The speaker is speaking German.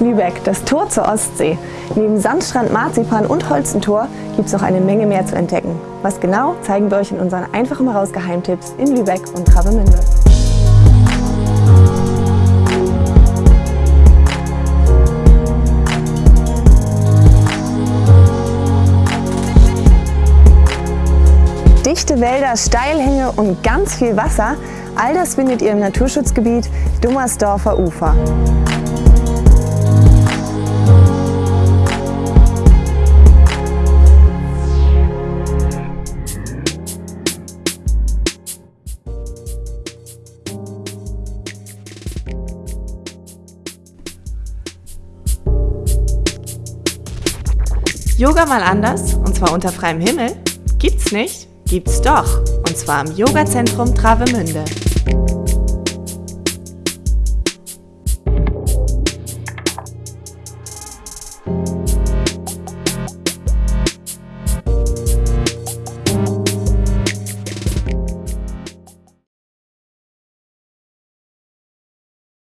Lübeck, das Tor zur Ostsee. Neben Sandstrand, Marzipan und Holzentor gibt es noch eine Menge mehr zu entdecken. Was genau, zeigen wir euch in unseren einfach mal raus Geheimtipps in Lübeck und Travemünde. Dichte Wälder, Steilhänge und ganz viel Wasser, all das findet ihr im Naturschutzgebiet Dummersdorfer Ufer. Yoga mal anders, und zwar unter freiem Himmel? Gibt's nicht? Gibt's doch, und zwar im Yogazentrum Travemünde.